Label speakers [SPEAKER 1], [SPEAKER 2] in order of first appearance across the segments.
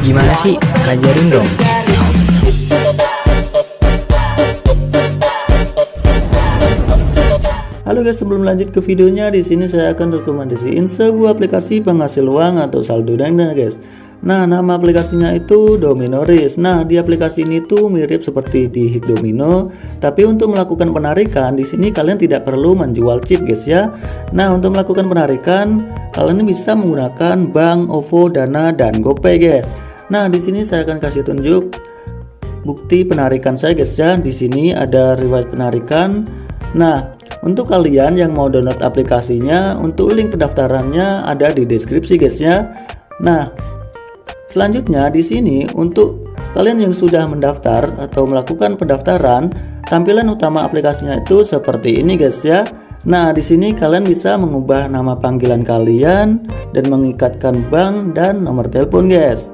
[SPEAKER 1] Gimana sih? Ajarin dong.
[SPEAKER 2] Halo guys, sebelum lanjut ke videonya, di sini saya akan rekomendasiin sebuah aplikasi penghasil uang atau saldo dana guys. Nah, nama aplikasinya itu Dominoris. Nah, di aplikasi ini tuh mirip seperti di Domino, tapi untuk melakukan penarikan di sini kalian tidak perlu menjual chip guys ya. Nah, untuk melakukan penarikan kalian bisa menggunakan bank, OVO, Dana, dan GoPay guys. Nah, di sini saya akan kasih tunjuk bukti penarikan saya guys ya. Di sini ada riwayat penarikan. Nah, untuk kalian yang mau download aplikasinya, untuk link pendaftarannya ada di deskripsi guys ya. Nah, selanjutnya di sini untuk kalian yang sudah mendaftar atau melakukan pendaftaran, tampilan utama aplikasinya itu seperti ini guys ya. Nah, di sini kalian bisa mengubah nama panggilan kalian dan mengikatkan bank dan nomor telepon guys.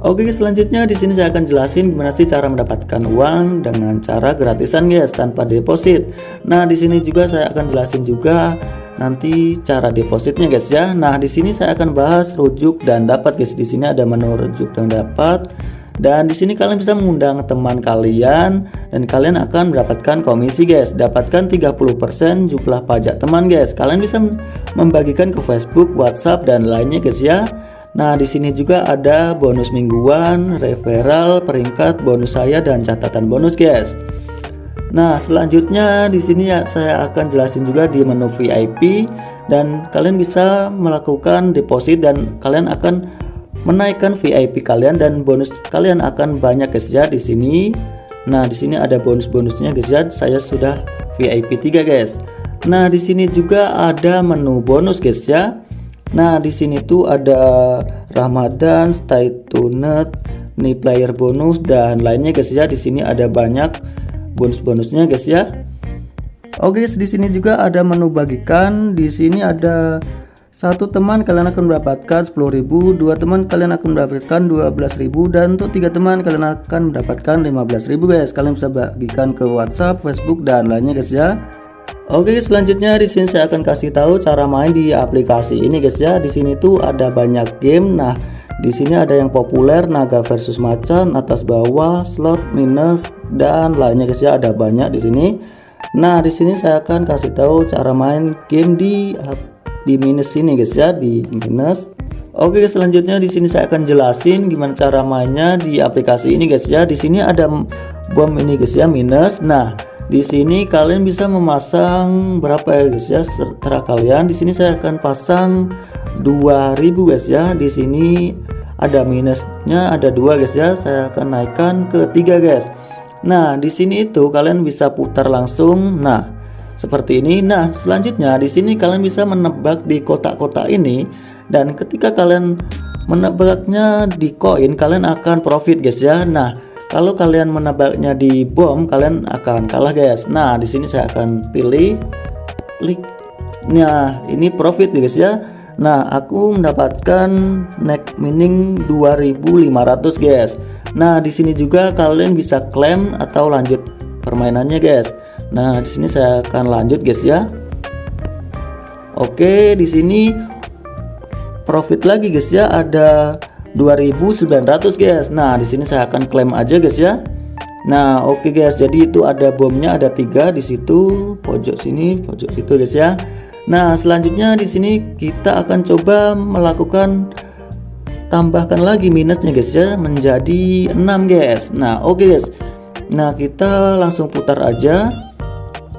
[SPEAKER 2] Oke selanjutnya di sini saya akan jelasin gimana sih cara mendapatkan uang dengan cara gratisan guys tanpa deposit. Nah di sini juga saya akan jelasin juga nanti cara depositnya guys ya. Nah di sini saya akan bahas rujuk dan dapat guys. Di sini ada menu rujuk dan dapat. Dan di sini kalian bisa mengundang teman kalian dan kalian akan mendapatkan komisi guys. Dapatkan 30% jumlah pajak teman guys. Kalian bisa membagikan ke Facebook, WhatsApp dan lainnya guys ya. Nah, di sini juga ada bonus mingguan, referral, peringkat, bonus saya dan catatan bonus, guys. Nah, selanjutnya di sini ya saya akan jelasin juga di menu VIP dan kalian bisa melakukan deposit dan kalian akan menaikkan VIP kalian dan bonus kalian akan banyak guys ya di sini. Nah, di sini ada bonus-bonusnya guys ya. Saya sudah VIP 3 guys. Nah, di sini juga ada menu bonus guys ya. Nah, di sini tuh ada Ramadan, stay tuned, nih player bonus dan lainnya guys ya. Di sini ada banyak bonus-bonusnya guys ya. Oke, di sini juga ada menu bagikan. Di sini ada satu teman kalian akan mendapatkan 10.000, dua teman kalian akan mendapatkan 12.000 dan untuk tiga teman kalian akan mendapatkan 15.000 guys. Kalian bisa bagikan ke WhatsApp, Facebook dan lainnya guys ya. Oke selanjutnya di sini saya akan kasih tahu cara main di aplikasi ini guys ya. Di sini tuh ada banyak game. Nah, di sini ada yang populer naga versus macan, atas bawah, slot, minus dan lainnya guys ya. Ada banyak di sini. Nah, di sini saya akan kasih tahu cara main game di di minus ini guys ya, di minus. Oke, selanjutnya di sini saya akan jelasin gimana cara mainnya di aplikasi ini guys ya. Di sini ada bom ini guys ya, minus. Nah, di sini kalian bisa memasang berapa ya guys ya terserah kalian di sini saya akan pasang 2000 guys ya di sini ada minusnya ada dua guys ya. Saya akan naikkan ke tiga guys. Nah di sini itu kalian bisa putar langsung. Nah seperti ini. Nah selanjutnya di sini kalian bisa menebak di kotak-kotak ini. Dan ketika kalian menebaknya di koin kalian akan profit guys ya. Nah kalau kalian menebaknya di bom kalian akan kalah guys. Nah di sini saya akan pilih klik nah ini profit guys ya nah aku mendapatkan neck mining 2500 guys. Nah di sini juga kalian bisa klaim atau lanjut permainannya guys. Nah di sini saya akan lanjut guys ya. Oke di sini profit lagi guys ya. Ada 2900 guys. Nah di sini saya akan klaim aja guys ya. Nah oke guys. Jadi itu ada bomnya ada tiga di situ. Pojok sini pojok itu guys ya nah selanjutnya di sini kita akan coba melakukan tambahkan lagi minusnya guys ya menjadi 6 guys. Nah oke okay guys. Nah kita langsung putar aja.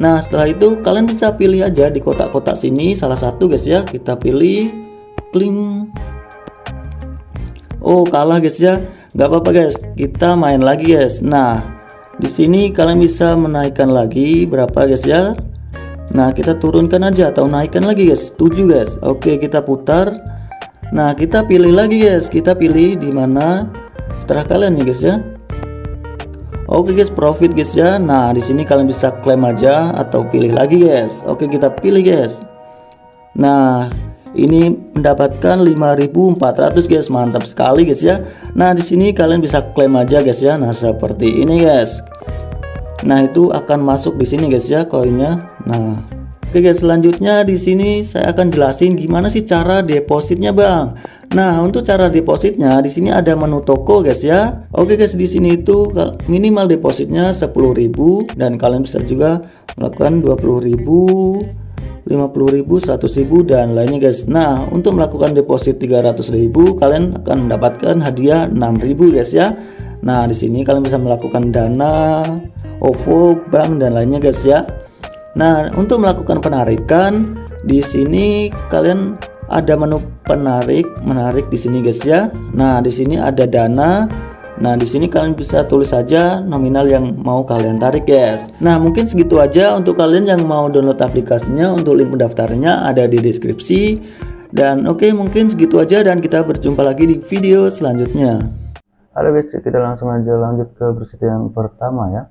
[SPEAKER 2] Nah setelah itu kalian bisa pilih aja di kotak-kotak sini salah satu guys ya. Kita pilih kling. Oh kalah guys ya. Nggak apa-apa guys. Kita main lagi guys. Nah di sini kalian bisa menaikkan lagi berapa guys ya nah kita turunkan aja atau naikkan lagi guys. 7 guys? Oke kita putar. Nah kita pilih lagi guys. Kita pilih di mana setelah kalian nih guys ya? Oke guys profit guys ya. Nah di sini kalian bisa klaim aja atau pilih lagi guys. Oke kita pilih guys. Nah ini mendapatkan 5400 guys. Mantap sekali guys ya. Nah di sini kalian bisa klaim aja guys ya. Nah seperti ini guys. Nah itu akan masuk di sini guys ya koinnya nah oke guys selanjutnya di sini saya akan jelasin gimana sih cara depositnya bang. Nah, untuk cara depositnya di sini ada menu toko guys ya. Oke guys, di sini itu minimal depositnya 10.000 dan kalian bisa juga melakukan 20.000 50.000 100.000 dan lainnya guys. Nah untuk melakukan deposit 300.000 kalian akan mendapatkan hadiah 6.000 guys ya. Nah di sini kalian bisa melakukan dana OVO bank dan lainnya guys ya Nah untuk melakukan penarikan di sini kalian ada menu penarik menarik di sini guys ya nah di sini ada dana Nah di sini kalian bisa tulis saja nominal yang mau kalian tarik guys. Nah mungkin segitu aja untuk kalian yang mau download aplikasinya untuk link mendaftarnya ada di deskripsi. Dan oke okay, mungkin segitu aja dan kita berjumpa lagi di video selanjutnya. Halo guys kita langsung aja lanjut ke berita yang pertama ya.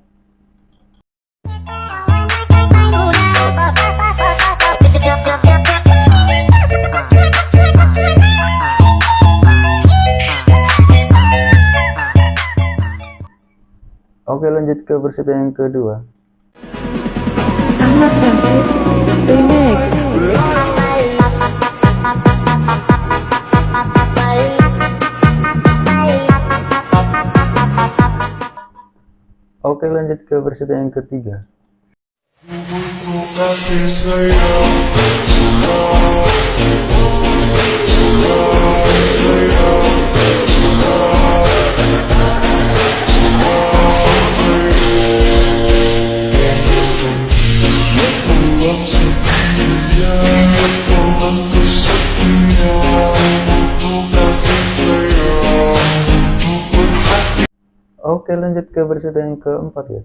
[SPEAKER 2] Oke lanjut ke berita yang kedua. Remix Oke lanjut ke berita yang ketiga. Oke lanjut ke versi yang keempat ya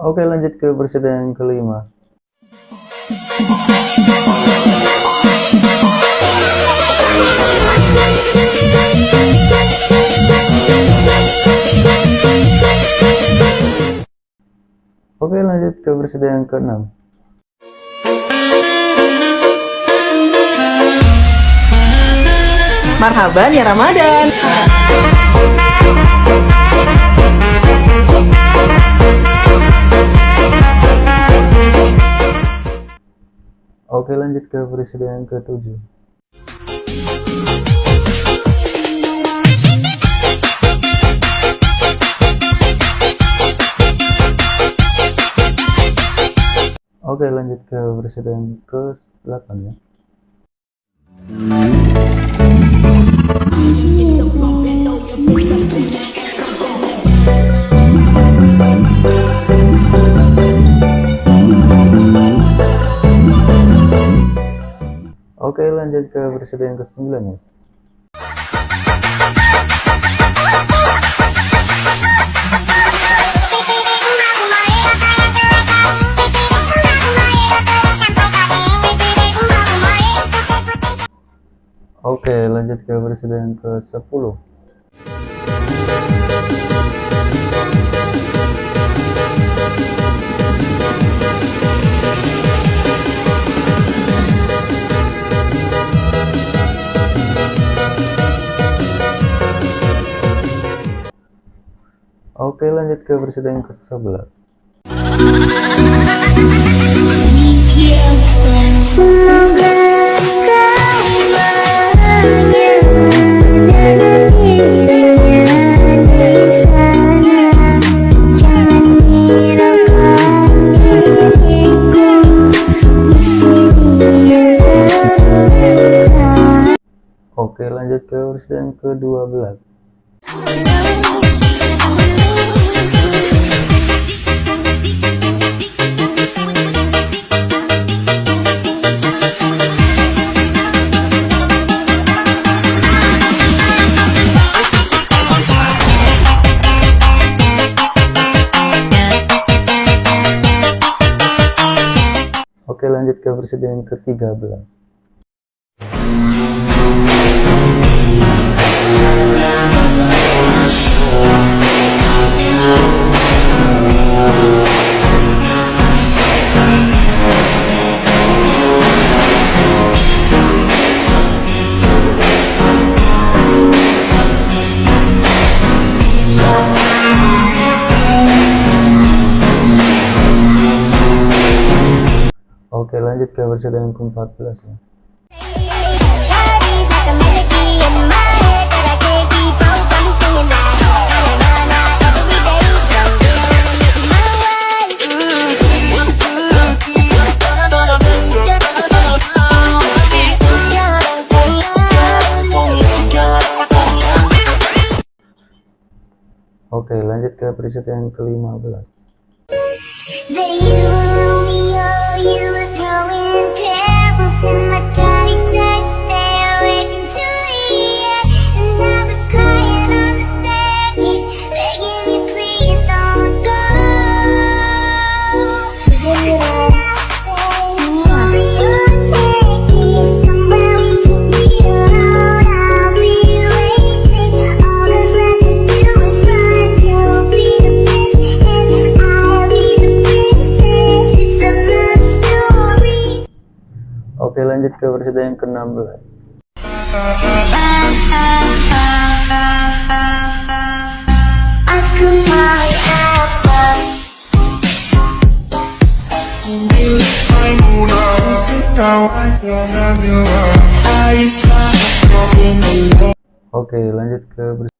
[SPEAKER 2] Oke lanjut ke versi yang kelima Oke lanjut ke versi yang keenam.
[SPEAKER 3] Marhaban ya Ramadan.
[SPEAKER 2] Oke lanjut ke versi yang ketujuh. Oke lanjut ke presiden ke 8 ya. Oke lanjut ke presiden ke 9 ya Oke, lanjut ke presiden ke-10. Oke, lanjut ke presiden ke-11. Versi yang ke-13
[SPEAKER 3] you wanna make me my wife.
[SPEAKER 4] Oke lanjut ke preset yang ke-15
[SPEAKER 3] throwing pebbles and my daddy
[SPEAKER 4] ke versi yang ke-16.
[SPEAKER 3] Aku mau apa?
[SPEAKER 4] Oke lanjut ke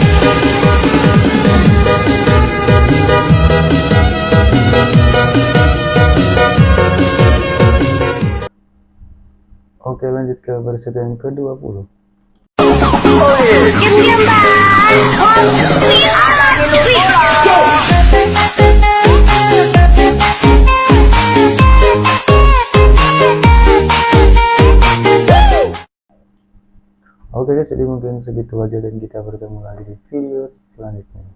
[SPEAKER 4] Oke lanjut ke versi yang ke-20 Oke guys jadi mungkin segitu aja dan kita bertemu lagi di video selanjutnya